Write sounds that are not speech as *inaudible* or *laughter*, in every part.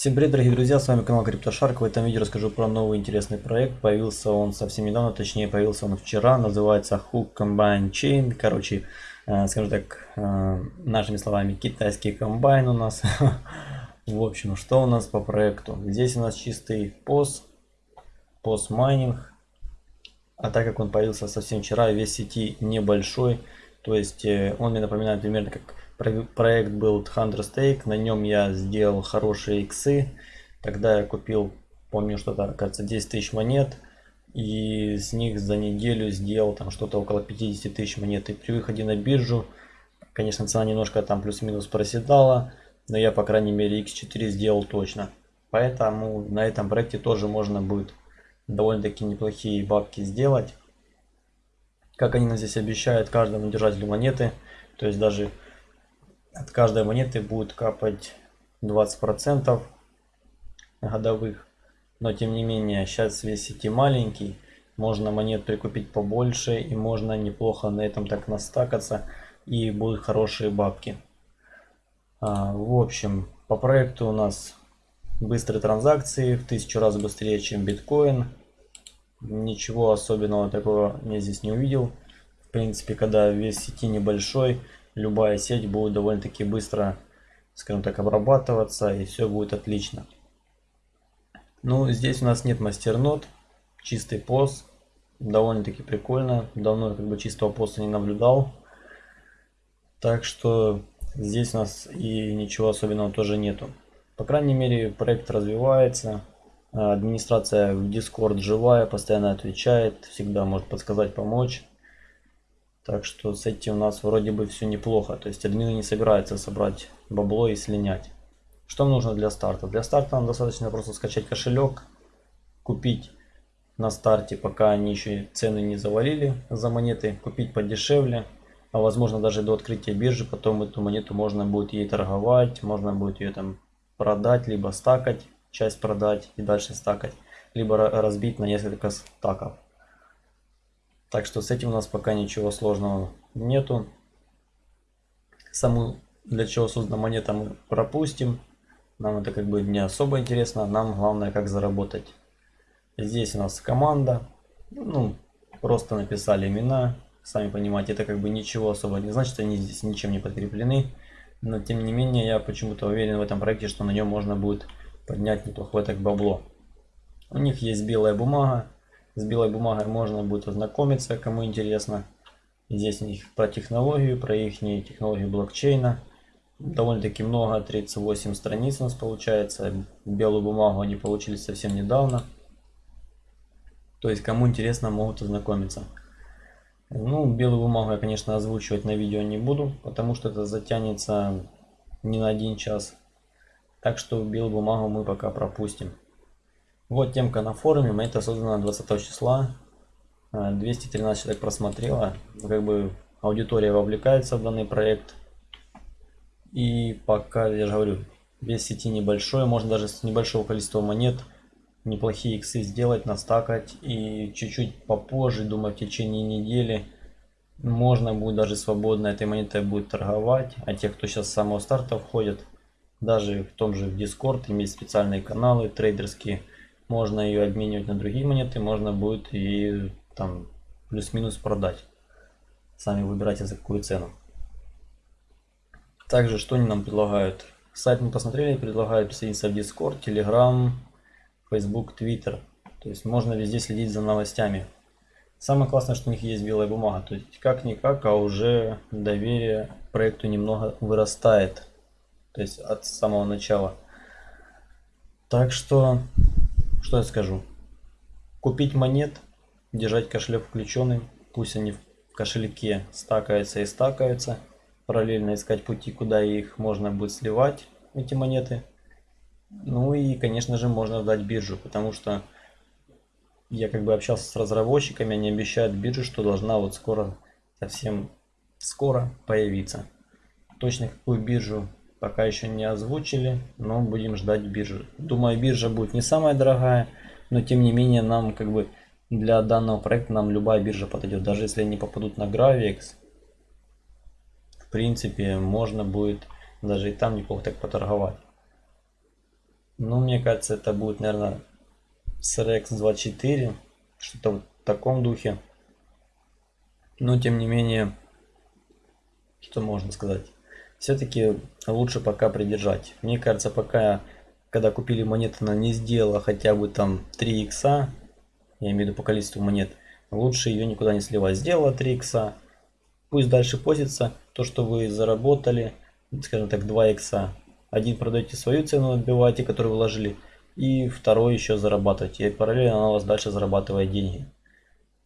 Всем привет, дорогие друзья, с вами канал CryptoShark. В этом видео расскажу про новый интересный проект. Появился он совсем недавно, точнее появился он вчера. Называется Hook Combine Chain. Короче, э, скажем так, э, нашими словами, китайский комбайн у нас. *laughs* В общем, что у нас по проекту? Здесь у нас чистый POS, POS майнинг. А так как он появился совсем вчера, весь сети небольшой, то есть э, он мне напоминает примерно как проект был Thunderstake, на нем я сделал хорошие иксы. Тогда я купил, помню, что-то, кажется, 10 тысяч монет. И с них за неделю сделал там что-то около 50 тысяч монет. И при выходе на биржу, конечно, цена немножко там плюс-минус проседала. Но я, по крайней мере, x4 сделал точно. Поэтому на этом проекте тоже можно будет довольно-таки неплохие бабки сделать. Как они нам здесь обещают каждому держателю монеты. То есть даже от каждой монеты будет капать 20% годовых. Но тем не менее, сейчас весь сети маленький, можно монет прикупить побольше и можно неплохо на этом так настакаться и будут хорошие бабки. А, в общем, по проекту у нас быстрые транзакции в тысячу раз быстрее, чем биткоин. Ничего особенного такого я здесь не увидел. В принципе, когда вес сети небольшой, любая сеть будет довольно-таки быстро, скажем так, обрабатываться и все будет отлично. Ну, здесь у нас нет мастернод, чистый пост, довольно-таки прикольно. Давно как бы чистого поста не наблюдал. Так что здесь у нас и ничего особенного тоже нету. По крайней мере, проект развивается. Администрация в Discord живая, постоянно отвечает, всегда может подсказать, помочь. Так что с этим у нас вроде бы все неплохо. То есть админы не собираются собрать бабло и слинять. Что нужно для старта? Для старта нам достаточно просто скачать кошелек, купить на старте, пока они еще цены не завалили за монеты, купить подешевле, а возможно даже до открытия биржи, потом эту монету можно будет ей торговать, можно будет ее там продать, либо стакать, часть продать и дальше стакать, либо разбить на несколько стаков. Так что с этим у нас пока ничего сложного нету. Саму для чего создана монета мы пропустим. Нам это как бы не особо интересно. Нам главное как заработать. Здесь у нас команда. Ну, просто написали имена. Сами понимаете, это как бы ничего особо не значит. Они здесь ничем не подкреплены. Но тем не менее, я почему-то уверен в этом проекте, что на нем можно будет поднять неплохое так бабло. У них есть белая бумага. С белой бумагой можно будет ознакомиться, кому интересно. Здесь у них про технологию, про их технологию блокчейна. Довольно-таки много, 38 страниц у нас получается. Белую бумагу они получили совсем недавно. То есть, кому интересно, могут ознакомиться. Ну, белую бумагу я, конечно, озвучивать на видео не буду, потому что это затянется не на один час. Так что белую бумагу мы пока пропустим. Вот темка на форуме, монета создана 20 числа. 213 э, человек просмотрело. Как бы аудитория вовлекается в данный проект. И пока, я же говорю, вес сети небольшой, можно даже с небольшого количества монет неплохие иксы сделать, настакать. И чуть-чуть попозже, думаю, в течение недели можно будет даже свободно этой монетой будет торговать. А те, кто сейчас с самого старта входят, даже в том же Discord, имеет специальные каналы трейдерские, можно ее обменивать на другие монеты, можно будет и там плюс-минус продать. Сами выбирайте за какую цену. Также что они нам предлагают? Сайт мы посмотрели, предлагают присоединиться в Discord, Telegram, Facebook, Twitter. То есть можно везде следить за новостями. Самое классное, что у них есть белая бумага. То есть как-никак, а уже доверие проекту немного вырастает. То есть от самого начала. Так что что я скажу? Купить монет, держать кошелек включенным, пусть они в кошельке стакаются и стакаются. Параллельно искать пути, куда их можно будет сливать, эти монеты. Ну и, конечно же, можно ждать биржу, потому что я как бы общался с разработчиками, они обещают биржу, что должна вот скоро, совсем скоро появиться. Точно какую биржу Пока еще не озвучили, но будем ждать биржи. Думаю, биржа будет не самая дорогая, но тем не менее нам как бы для данного проекта нам любая биржа подойдет. Даже если они попадут на Gravix, в принципе, можно будет даже и там неплохо так поторговать. Ну, мне кажется, это будет, наверное, SRX 24, что-то в таком духе. Но, тем не менее, что можно сказать? Все-таки лучше пока придержать. Мне кажется, пока, когда купили монеты, она не сделала хотя бы там 3 икса, я имею в виду по количеству монет, лучше ее никуда не сливать. Сделала 3 икса, пусть дальше постится то, что вы заработали, скажем так, 2 икса. Один продаете свою цену, отбиваете, которую вложили, и второй еще зарабатываете. И параллельно она у вас дальше зарабатывает деньги.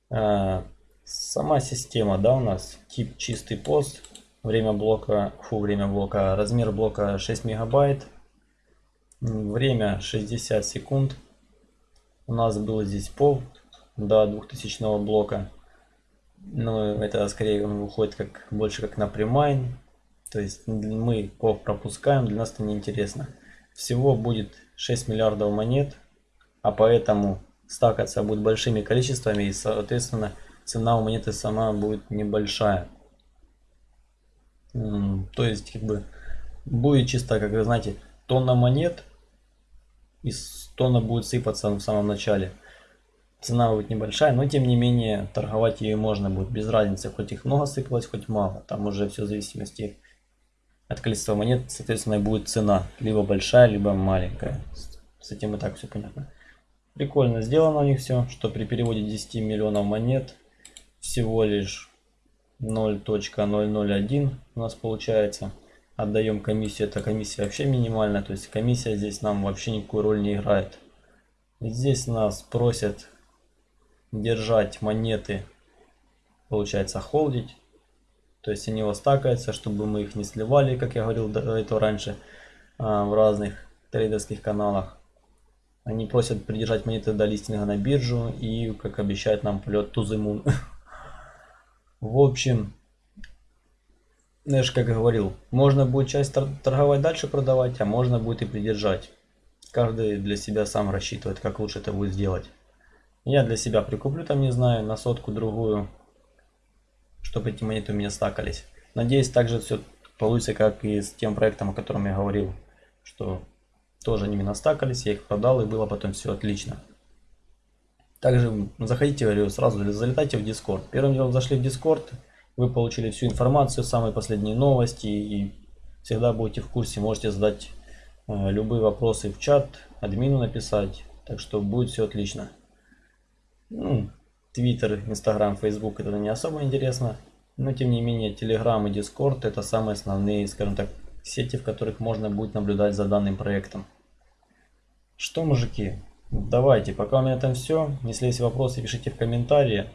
А, сама система, да, у нас тип чистый пост, время блока, фу, время блока, размер блока 6 мегабайт, время 60 секунд. У нас было здесь пол до 2000 блока. Но это скорее он выходит как больше как на премайн. То есть мы пов пропускаем, для нас это неинтересно. Всего будет 6 миллиардов монет, а поэтому стакаться будет большими количествами и соответственно цена у монеты сама будет небольшая. То есть как бы будет чисто, как вы знаете, тонна монет из тонна будет сыпаться в самом начале. Цена будет небольшая, но тем не менее торговать ее можно будет без разницы, хоть их много сыпалось, хоть мало. Там уже все в зависимости от количества монет, соответственно, будет цена. Либо большая, либо маленькая. С этим и так все понятно. Прикольно сделано у них все, что при переводе 10 миллионов монет всего лишь 0.001 у нас получается. Отдаем комиссию, эта комиссия вообще минимальная, то есть комиссия здесь нам вообще никакую роль не играет. Здесь нас просят держать монеты, получается холдить. То есть они у вас стакаются, чтобы мы их не сливали, как я говорил до этого раньше, а, в разных трейдерских каналах. Они просят придержать монеты до листинга на биржу и, как обещают нам, полет moon. *laughs* В общем, же как говорил, можно будет часть торговать дальше продавать, а можно будет и придержать. Каждый для себя сам рассчитывает, как лучше это будет сделать. Я для себя прикуплю там, не знаю, на сотку другую, чтобы эти монеты у меня стакались. Надеюсь, также все получится, как и с тем проектом, о котором я говорил, что тоже они меня стакались, я их продал и было потом все отлично. Также заходите, сразу залетайте в Discord. Первым делом зашли в Discord, вы получили всю информацию, самые последние новости и всегда будете в курсе. Можете задать э, любые вопросы в чат, админу написать. Так что будет все отлично. Ну, Твиттер, Инстаграм, Фейсбук это не особо интересно. Но тем не менее, Телеграм и Дискорд это самые основные, скажем так, сети, в которых можно будет наблюдать за данным проектом. Что, мужики, Давайте, пока у меня там все. Если есть вопросы, пишите в комментарии.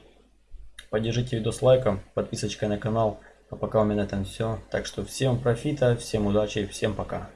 Поддержите видос лайком, подписочкой на канал. А пока у меня там все. Так что всем профита, всем удачи, всем пока.